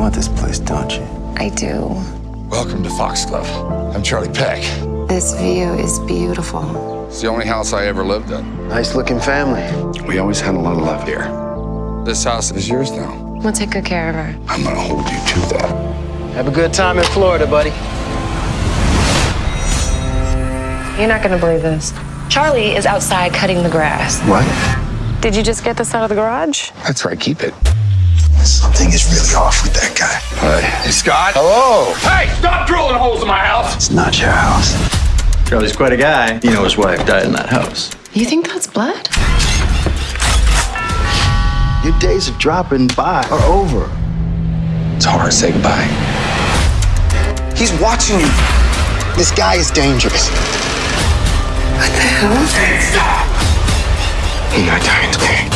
want this place, don't you? I do. Welcome to Foxglove. I'm Charlie Peck. This view is beautiful. It's the only house I ever lived in. Nice looking family. We always had a lot of love here. This house is yours now. We'll take good care of her. I'm gonna hold you to that. Have a good time in Florida, buddy. You're not gonna believe this. Charlie is outside cutting the grass. What? Did you just get this out of the garage? That's right, keep it. Something is really off with that guy. Hi. Hey, Scott. Hello. Hey, stop drilling holes in my house! It's not your house. Charlie's quite a guy. You know his wife died in that house. You think that's blood? Your days of dropping by are over. It's hard to say goodbye. He's watching you. This guy is dangerous. What the hell? Stop! He got time today.